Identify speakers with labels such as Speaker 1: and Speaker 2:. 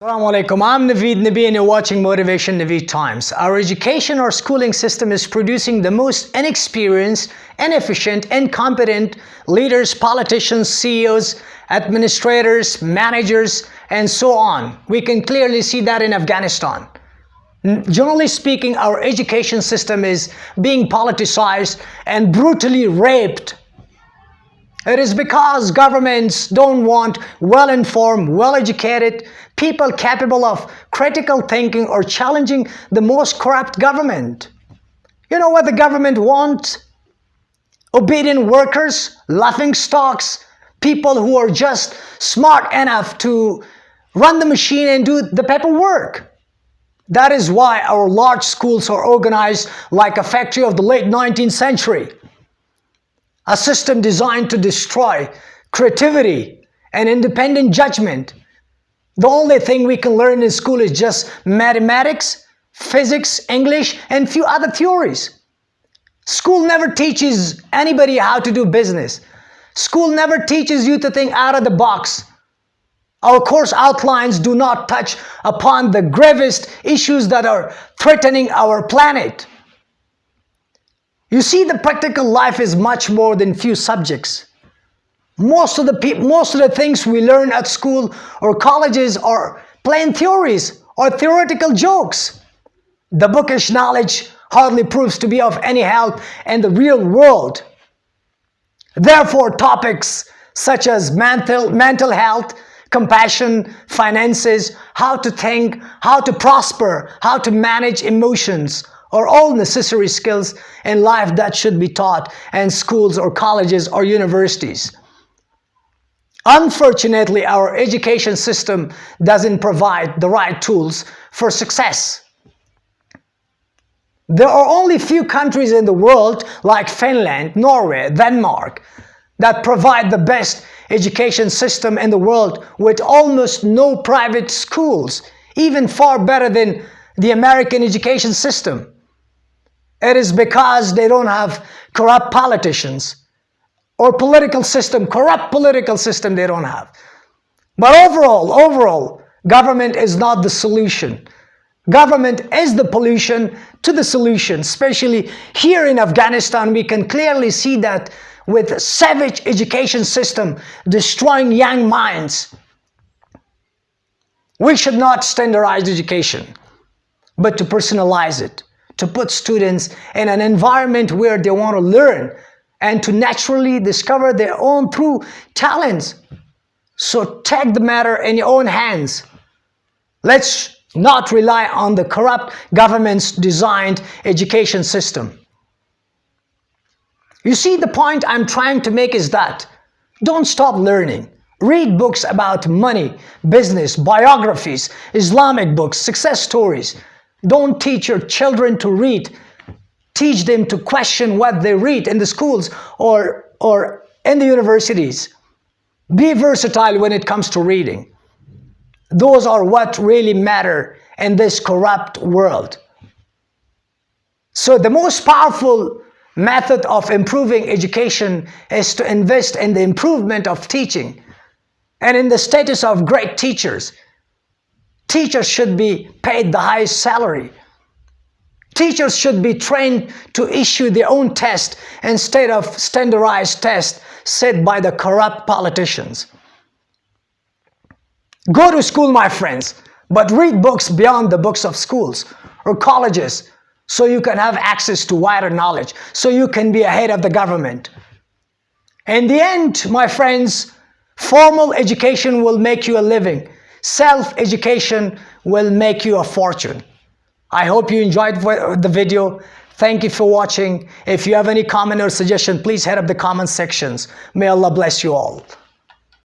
Speaker 1: Assalamu alaikum, I'm Naveed Nabi and you're watching Motivation Naveed Times. Our education or schooling system is producing the most inexperienced, inefficient, incompetent leaders, politicians, CEOs, administrators, managers, and so on. We can clearly see that in Afghanistan. Generally speaking, our education system is being politicized and brutally raped it is because governments don't want well-informed, well-educated people capable of critical thinking or challenging the most corrupt government. You know what the government wants? Obedient workers, laughing stocks, people who are just smart enough to run the machine and do the paperwork. That is why our large schools are organized like a factory of the late 19th century a system designed to destroy creativity and independent judgment. The only thing we can learn in school is just mathematics, physics, English, and few other theories. School never teaches anybody how to do business. School never teaches you to think out of the box. Our course outlines do not touch upon the gravest issues that are threatening our planet. You see, the practical life is much more than few subjects. Most of the most of the things we learn at school or colleges are plain theories or theoretical jokes. The bookish knowledge hardly proves to be of any help in the real world. Therefore, topics such as mental, mental health, compassion, finances, how to think, how to prosper, how to manage emotions, are all necessary skills in life that should be taught in schools or colleges or universities. Unfortunately, our education system doesn't provide the right tools for success. There are only few countries in the world like Finland, Norway, Denmark that provide the best education system in the world with almost no private schools, even far better than the American education system. It is because they don't have corrupt politicians or political system, corrupt political system they don't have. But overall, overall, government is not the solution. Government is the pollution to the solution, especially here in Afghanistan, we can clearly see that with savage education system destroying young minds. We should not standardize education, but to personalize it to put students in an environment where they want to learn and to naturally discover their own true talents. So take the matter in your own hands. Let's not rely on the corrupt government's designed education system. You see, the point I'm trying to make is that don't stop learning. Read books about money, business, biographies, Islamic books, success stories. Don't teach your children to read. Teach them to question what they read in the schools or, or in the universities. Be versatile when it comes to reading. Those are what really matter in this corrupt world. So the most powerful method of improving education is to invest in the improvement of teaching and in the status of great teachers. Teachers should be paid the highest salary. Teachers should be trained to issue their own test instead of standardized tests set by the corrupt politicians. Go to school, my friends, but read books beyond the books of schools or colleges so you can have access to wider knowledge, so you can be ahead of the government. In the end, my friends, formal education will make you a living, Self-education will make you a fortune. I hope you enjoyed the video. Thank you for watching. If you have any comment or suggestion, please head up the comment sections. May Allah bless you all.